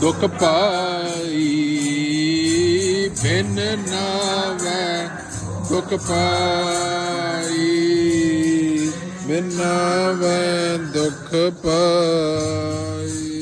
ਦੁਖ ਪਾਈ ਬਿਨ ਨਾਵੇ ਦੁਖ ਪਾਈ ਬਿਨ ਨਾਵੇ ਦੁਖ ਪਾਈ।